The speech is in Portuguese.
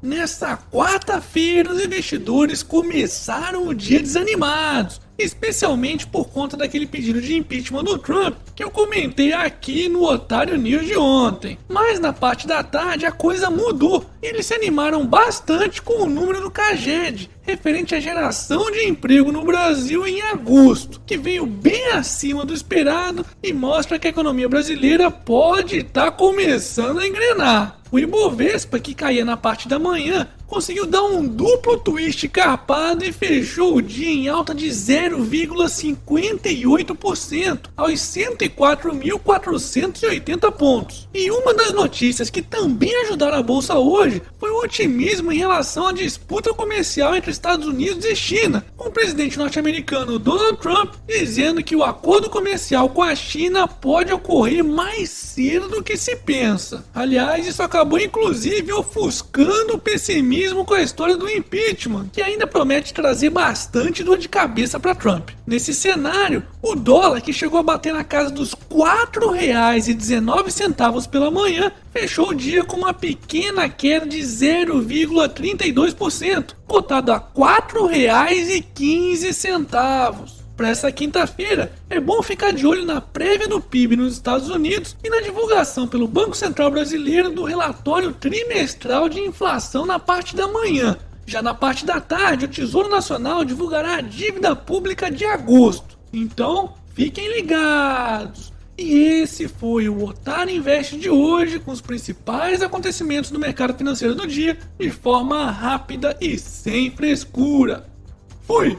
Nessa quarta-feira, os investidores começaram o dia desanimados, especialmente por conta daquele pedido de impeachment do Trump que eu comentei aqui no Otário News de ontem. Mas na parte da tarde a coisa mudou e eles se animaram bastante com o número do Caged, referente à geração de emprego no Brasil em agosto, que veio bem acima do esperado e mostra que a economia brasileira pode estar tá começando a engrenar. O Ibovespa, que caía na parte da manhã, conseguiu dar um duplo twist carpado e fechou o dia em alta de 0,58% aos 104.480 pontos. E uma das notícias que também ajudaram a bolsa hoje foi otimismo em relação à disputa comercial entre Estados Unidos e China, com o presidente norte-americano Donald Trump dizendo que o acordo comercial com a China pode ocorrer mais cedo do que se pensa. Aliás, isso acabou inclusive ofuscando o pessimismo com a história do impeachment, que ainda promete trazer bastante dor de cabeça para Trump. Nesse cenário, o dólar, que chegou a bater na casa dos R$ 4,19 pela manhã, fechou o dia com uma pequena queda de 0,32%, cotado a R$ 4,15 para essa quinta-feira, é bom ficar de olho na prévia do PIB nos Estados Unidos e na divulgação pelo Banco Central Brasileiro do relatório trimestral de inflação na parte da manhã. Já na parte da tarde, o Tesouro Nacional divulgará a dívida pública de agosto. Então, fiquem ligados! E esse foi o Otário Invest de hoje, com os principais acontecimentos do mercado financeiro do dia, de forma rápida e sem frescura. Fui!